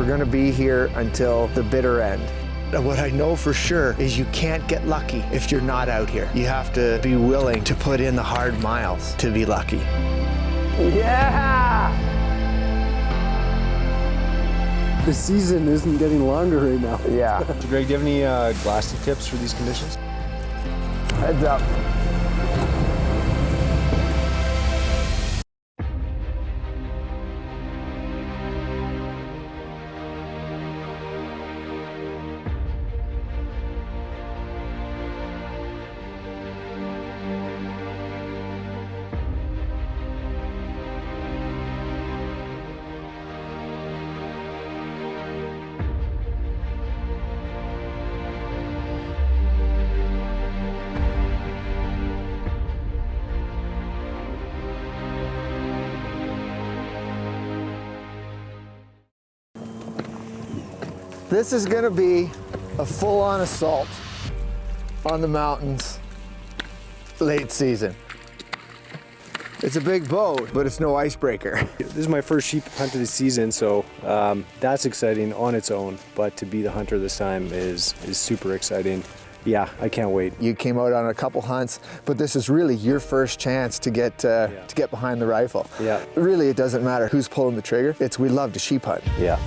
we're gonna be here until the bitter end. What I know for sure is you can't get lucky if you're not out here. You have to be willing to put in the hard miles to be lucky. Yeah! The season isn't getting longer right now. Yeah, Greg, do you have any uh, glassy tips for these conditions? heads up. This is gonna be a full-on assault on the mountains late season. It's a big boat, but it's no icebreaker. This is my first sheep hunt of the season, so um, that's exciting on its own. But to be the hunter this time is is super exciting. Yeah, I can't wait. You came out on a couple hunts, but this is really your first chance to get uh, Yeah. to get behind the rifle. Yeah. Really, it doesn't matter who's pulling the trigger. It's we love to sheep hunt. Yeah.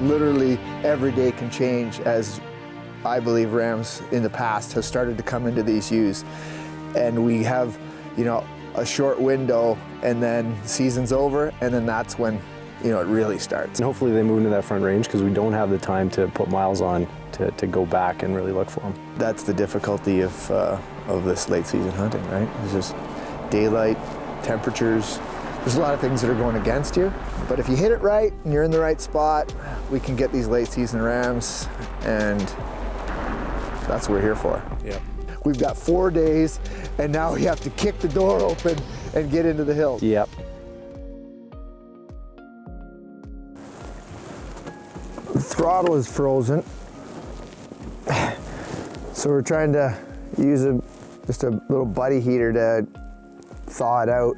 Literally every day can change as I believe rams in the past have started to come into these ewes. And we have, you know, a short window and then season's over and then that's when, you know, it really starts. And hopefully they move into that front range because we don't have the time to put miles on to, to go back and really look for them. That's the difficulty of, uh, of this late season hunting, right? It's just daylight, temperatures. There's a lot of things that are going against you, but if you hit it right and you're in the right spot, we can get these late season rams and that's what we're here for. Yeah. We've got four days and now we have to kick the door open and get into the hills. Yep. The throttle is frozen. So we're trying to use a just a little buddy heater to thaw it out.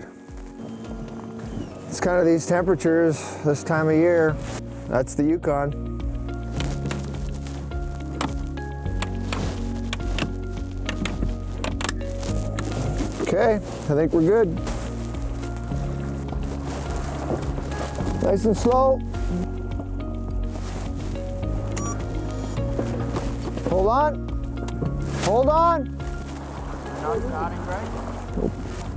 It's kind of these temperatures this time of year. That's the Yukon. Okay, I think we're good. Nice and slow. Hold on. Hold on.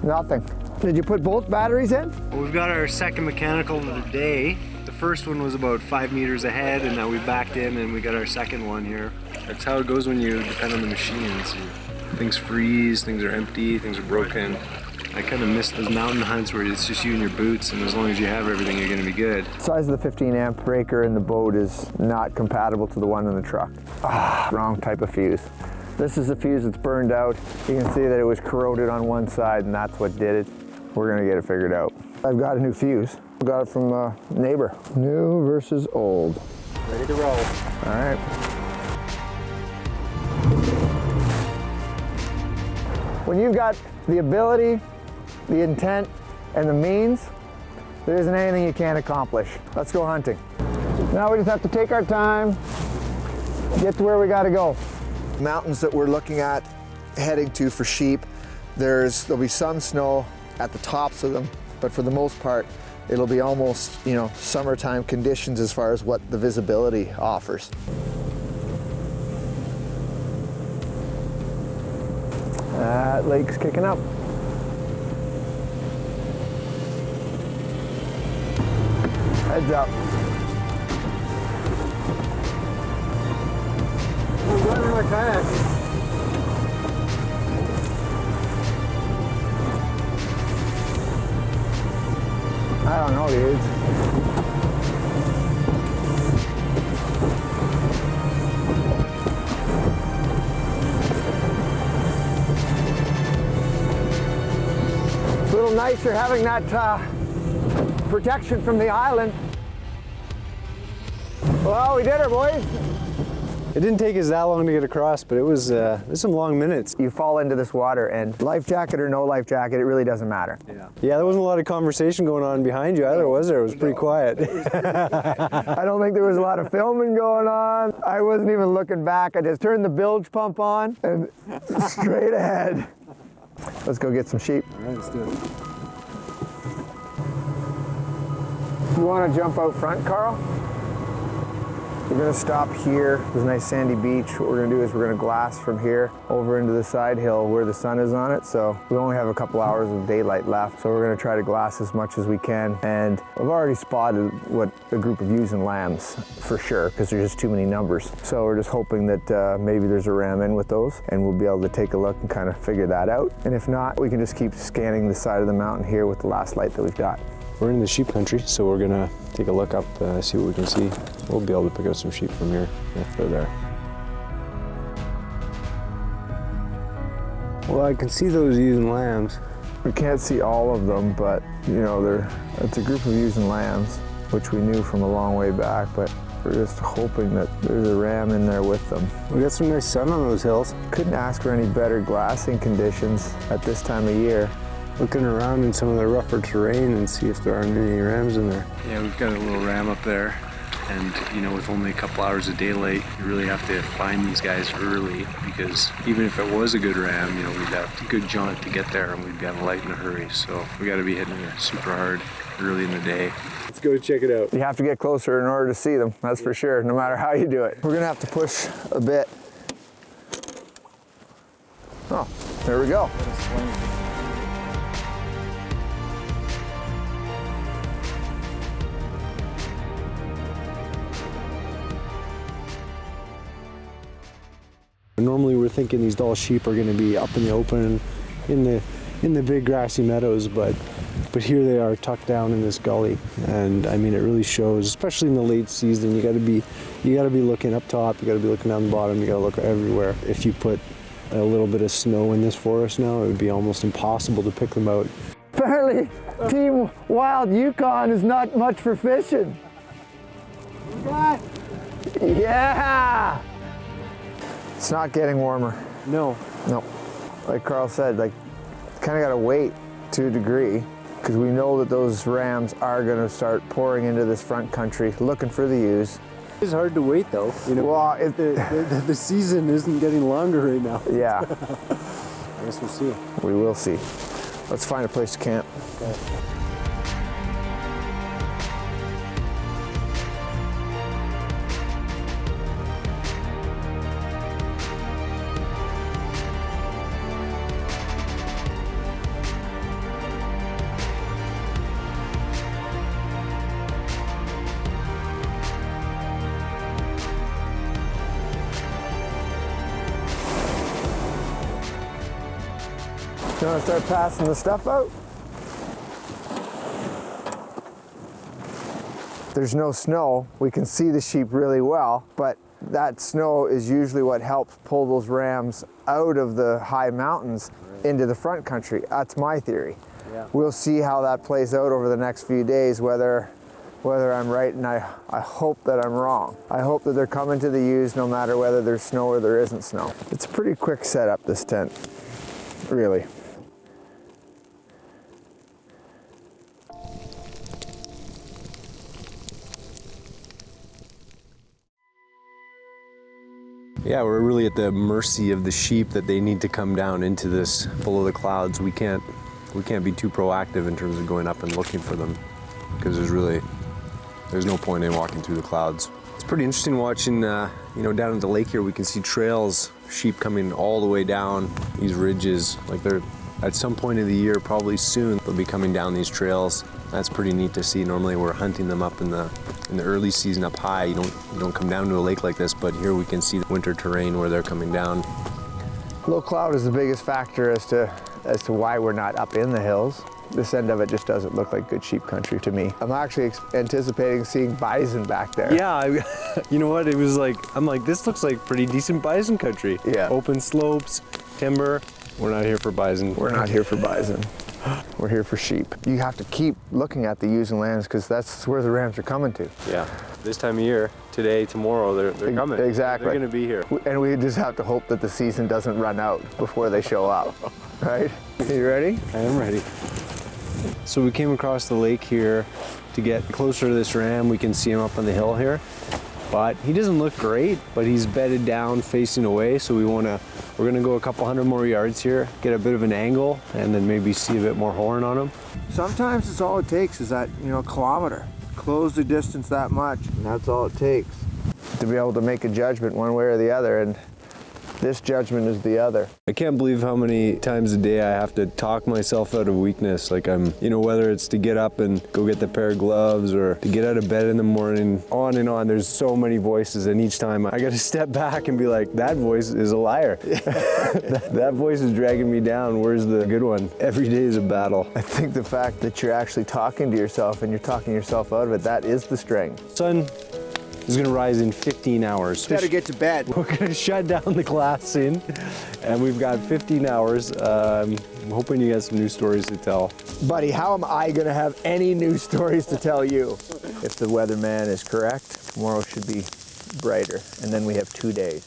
Nothing. Did you put both batteries in? Well, we've got our second mechanical of the day. The first one was about five meters ahead, and now we backed in and we got our second one here. That's how it goes when you depend on the machines. Things freeze, things are empty, things are broken. I kind of miss those mountain hunts where it's just you and your boots, and as long as you have everything, you're going to be good. Size of the 15 amp breaker in the boat is not compatible to the one in the truck. Ah, wrong type of fuse. This is the fuse that's burned out. You can see that it was corroded on one side and that's what did it. We're gonna get it figured out. I've got a new fuse. Got it from a neighbor. New versus old. Ready to roll. All right. When you've got the ability, the intent, and the means, there isn't anything you can't accomplish. Let's go hunting. Now we just have to take our time, get to where we gotta go. Mountains that we're looking at heading to for sheep, there's, there'll be some snow at the tops of them, but for the most part, it'll be almost, you know, summertime conditions as far as what the visibility offers. That lake's kicking up. Heads up. I'm running my kayak. I don't know, dudes. It's a little nicer having that uh, protection from the island. Well, we did it, boys. It didn't take us that long to get across, but it was, uh, it was some long minutes. You fall into this water and life jacket or no life jacket, it really doesn't matter. Yeah. Yeah, there wasn't a lot of conversation going on behind you either, was there? It was pretty quiet. I don't think there was a lot of filming going on. I wasn't even looking back. I just turned the bilge pump on and straight ahead. Let's go get some sheep. All right, let's do it. You want to jump out front, Carl? We're to stop here. There's a nice sandy beach. What we're to do is we're to glass from here over into the side hill where the sun is on it. So we only have a couple hours of daylight left. So we're to try to glass as much as we can. And I've already spotted what a group of ewes and lambs for sure because there's just too many numbers. So we're just hoping that uh, maybe there's a ram in with those and we'll be able to take a look and kind of figure that out. And if not, we can just keep scanning the side of the mountain here with the last light that we've got. We're in the sheep country, so we're gonna take a look up, uh, see what we can see. We'll be able to pick out some sheep from here if they're there. Well, I can see those ewes and lambs. We can't see all of them, but you know, they're, it's a group of ewes and lambs, which we knew from a long way back, but we're just hoping that there's a ram in there with them. We got some nice sun on those hills. Couldn't ask for any better glassing conditions at this time of year. Looking around in some of the rougher terrain and see if there aren't any rams in there. Yeah, we've got a little ram up there. And, you know, with only a couple hours of daylight, you really have to find these guys early because even if it was a good ram, you know, we'd have a good jaunt to get there and we'd be on a light in a hurry. So we got to be hitting it super hard early in the day. Let's go check it out. You have to get closer in order to see them, that's for sure, no matter how you do it. We're gonna have to push a bit. Oh, there we go. Normally we're thinking these Dall sheep are gonna be up in the open in the in the big grassy meadows, but but here they are tucked down in this gully. And I mean it really shows, especially in the late season, you gotta be you gotta be looking up top, you gotta be looking down the bottom, you gotta look everywhere. If you put a little bit of snow in this forest now, it would be almost impossible to pick them out. Apparently, Team Wild Yukon is not much for fishing. Yeah! It's not getting warmer. No. No. Like Carl said, like, kind of got to wait to a degree because we know that those rams are going to start pouring into this front country looking for the ewes. It's hard to wait though. You know, Well, it, the, the, the season isn't getting longer right now. yeah, I guess we'll see. we will see. Let's find a place to camp. You want to start passing the stuff out? There's no snow. We can see the sheep really well, but that snow is usually what helps pull those rams out of the high mountains into the front country. That's my theory. Yeah. We'll see how that plays out over the next few days, whether whether I'm right, and I, I hope that I'm wrong. I hope that they're coming to the ewes no matter whether there's snow or there isn't snow. It's a pretty quick setup, this tent, really. Yeah, we're really at the mercy of the sheep that they need to come down into this below the clouds. We can't we can't be too proactive in terms of going up and looking for them because there's really there's no point in walking through the clouds. It's pretty interesting watching uh, you know down at the lake here we can see trails sheep coming all the way down these ridges like they're at some point of the year probably soon they'll be coming down these trails that's pretty neat to see normally we're hunting them up in the in the early season up high you don't you don't come down to a lake like this but here we can see the winter terrain where they're coming down Low cloud is the biggest factor as to as to why we're not up in the hills. This end of it just doesn't look like good sheep country to me. I'm actually ex- anticipating seeing bison back there. Yeah, I, you know what? It was like I'm like this looks like pretty decent bison country. Yeah. Open slopes, timber. We're not here for bison. We're not here for bison. We're here for sheep. You have to keep looking at the ewes and lambs because that's where the rams are coming to. Yeah. This time of year, today, tomorrow, they're, they're coming. exactly. They're going to be here. And we just have to hope that the season doesn't run out before they show up, right? Are You ready? I am ready. So we came across the lake here to get closer to this ram. We can see him up on the hill here. But he doesn't look great, but he's bedded down facing away. So we want to, we're going to go a couple hundred more yards here, get a bit of an angle, and then maybe see a bit more horn on him. Sometimes it's all it takes is that, you know, kilometer. Close the distance that much, and that's all it takes. To be able to make a judgment one way or the other, and this judgment is the other. I can't believe how many times a day I have to talk myself out of weakness. Like I'm, you know, whether it's to get up and go get the pair of gloves or to get out of bed in the morning, on and on. There's so many voices, and each time I got to step back and be like, that voice is a liar. that, that voice is dragging me down. Where's the good one? Every day is a battle. I think the fact that you're actually talking to yourself and you're talking yourself out of it, that is the strength. Sun is gonna rise in 15 hours. Gotta get to bed. We're gonna shut down the glass in, and we've got 15 hours. Um, I'm hoping you got some new stories to tell. Buddy, how am I gonna have any new stories to tell you? If the weatherman is correct, tomorrow should be brighter, and then we have two days.